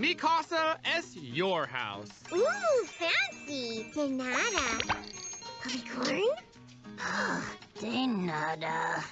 Mi casa es your house. Ooh, fancy. De nada. Puppy corn? De nada.